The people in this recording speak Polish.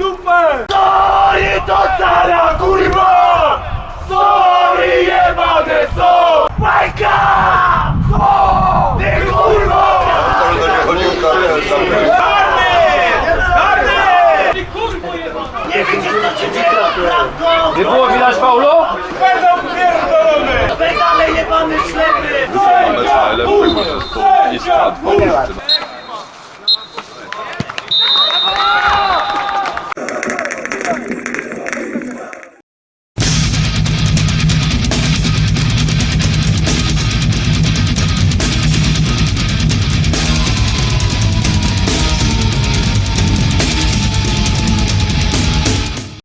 dupę! Sorry to Sara kurwa! Sorry jebane są! Bajka! Co? Ty kurwo! Ty kurwo jebana! Nie widzisz co się dzieje naprawdę! Nie było widać Paulo? Będą pierdolone! Pedale jebany ślepy! Ale najlepszy ma zespół i skład.